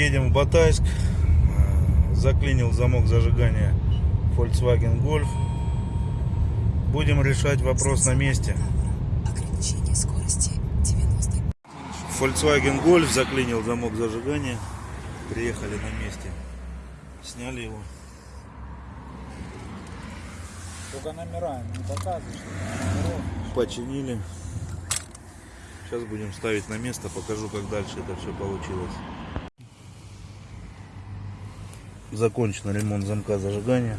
Едем в Батайск. Э, Заклинил замок зажигания Volkswagen Golf. Будем решать вопрос на месте. Ограничение скорости 90 Volkswagen Golf заклинил замок зажигания. Приехали на месте. Сняли его. Только номера не показываешь. Починили. Сейчас будем ставить на место. Покажу, как дальше это все получилось. Закончен ремонт замка зажигания.